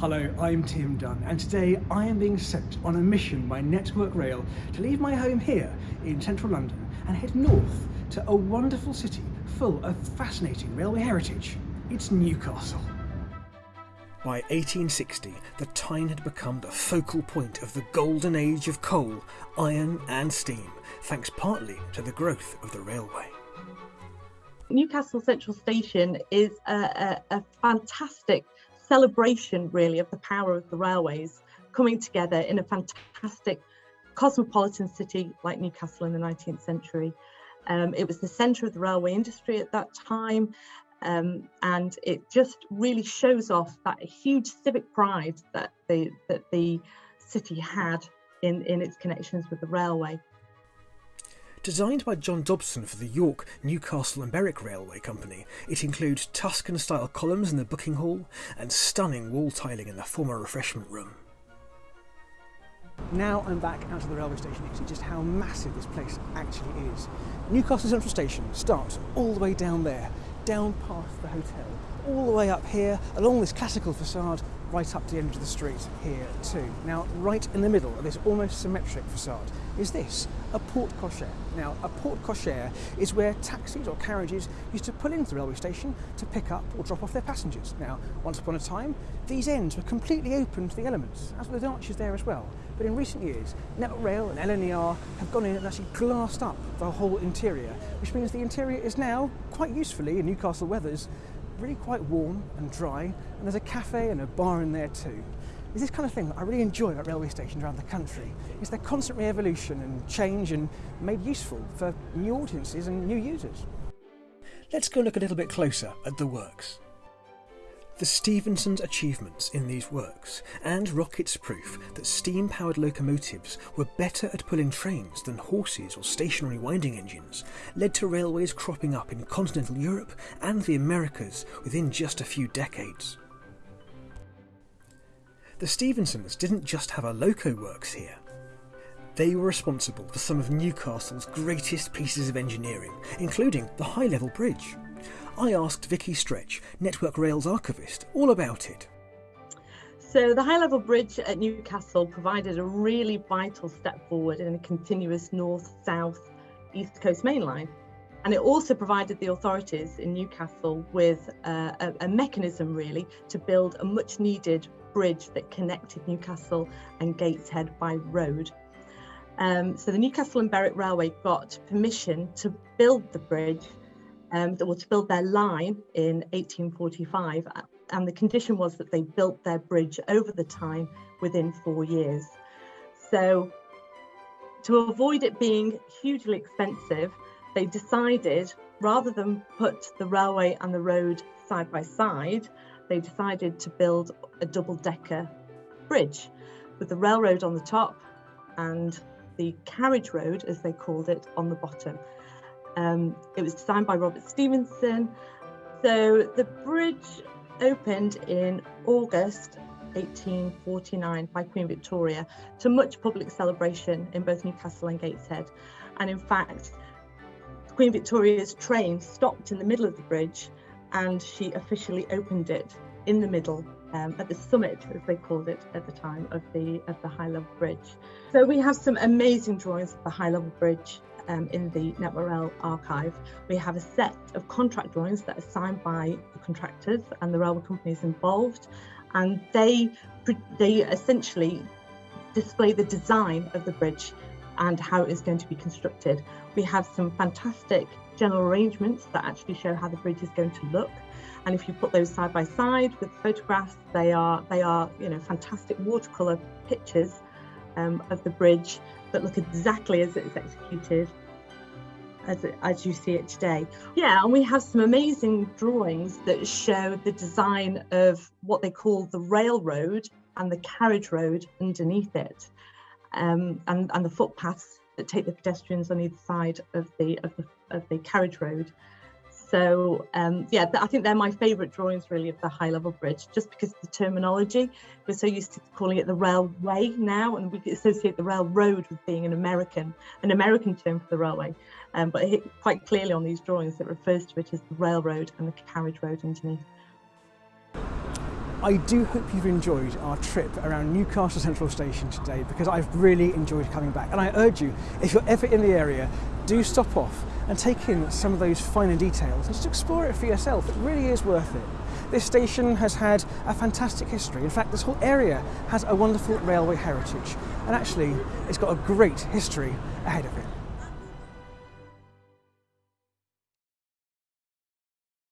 Hello, I'm Tim Dunn, and today I am being sent on a mission by Network Rail to leave my home here in central London and head north to a wonderful city full of fascinating railway heritage. It's Newcastle. By 1860, the Tyne had become the focal point of the golden age of coal, iron and steam, thanks partly to the growth of the railway. Newcastle Central Station is a, a, a fantastic celebration really of the power of the railways coming together in a fantastic cosmopolitan city like Newcastle in the 19th century. Um, it was the centre of the railway industry at that time um, and it just really shows off that huge civic pride that the, that the city had in, in its connections with the railway. Designed by John Dobson for the York, Newcastle and Berwick Railway Company, it includes Tuscan-style columns in the booking hall and stunning wall tiling in the former refreshment room. Now I'm back out of the railway station to see just how massive this place actually is. Newcastle Central Station starts all the way down there, down past the hotel, all the way up here, along this classical facade, right up to the end of the street here too. Now, right in the middle of this almost symmetric facade is this, a porte cochere. Now, a porte cochere is where taxis or carriages used to pull into the railway station to pick up or drop off their passengers. Now, once upon a time, these ends were completely open to the elements, as were the arches there as well. But in recent years, Network Rail and LNER have gone in and actually glassed up the whole interior, which means the interior is now, quite usefully in Newcastle weathers, really quite warm and dry, and there's a cafe and a bar in there too. It's this kind of thing that I really enjoy about railway stations around the country. It's their constant re-evolution and change and made useful for new audiences and new users. Let's go look a little bit closer at the works. The Stephensons' achievements in these works, and Rocket's proof that steam-powered locomotives were better at pulling trains than horses or stationary winding engines, led to railways cropping up in continental Europe and the Americas within just a few decades. The Stephensons didn't just have a loco works here. They were responsible for some of Newcastle's greatest pieces of engineering, including the High Level Bridge. I asked Vicky Stretch, Network Rail's archivist, all about it. So the High Level Bridge at Newcastle provided a really vital step forward in a continuous north-south East Coast main line. And it also provided the authorities in Newcastle with uh, a, a mechanism really to build a much needed bridge that connected Newcastle and Gateshead by road. Um, so the Newcastle and Berwick Railway got permission to build the bridge um, or to build their line in 1845 and the condition was that they built their bridge over the Tyne within four years. So to avoid it being hugely expensive, they decided rather than put the railway and the road side by side, they decided to build a double decker bridge with the railroad on the top and the carriage road, as they called it, on the bottom. Um, it was designed by Robert Stephenson. So the bridge opened in August 1849 by Queen Victoria to much public celebration in both Newcastle and Gateshead. And in fact, Queen Victoria's train stopped in the middle of the bridge and she officially opened it in the middle um, at the summit, as they called it at the time, of the of the high level bridge. So we have some amazing drawings of the high level bridge um, in the Network Rail archive. We have a set of contract drawings that are signed by the contractors and the railway companies involved, and they they essentially display the design of the bridge and how it is going to be constructed. We have some fantastic general arrangements that actually show how the bridge is going to look. And if you put those side by side with photographs, they are they are you know fantastic watercolor pictures um, of the bridge that look exactly as it's executed as, it, as you see it today. Yeah, and we have some amazing drawings that show the design of what they call the railroad and the carriage road underneath it, um, and, and the footpaths that take the pedestrians on either side of the, of the, of the carriage road. So um, yeah, I think they're my favourite drawings really of the high level bridge, just because of the terminology. We're so used to calling it the railway now, and we associate the railroad with being an American, an American term for the railway. Um, but it, quite clearly on these drawings, it refers to it as the railroad and the carriage road underneath. I do hope you've enjoyed our trip around Newcastle Central Station today because I've really enjoyed coming back. And I urge you, if you're ever in the area, do stop off and take in some of those finer details and just explore it for yourself. It really is worth it. This station has had a fantastic history. In fact, this whole area has a wonderful railway heritage. And actually, it's got a great history ahead of it.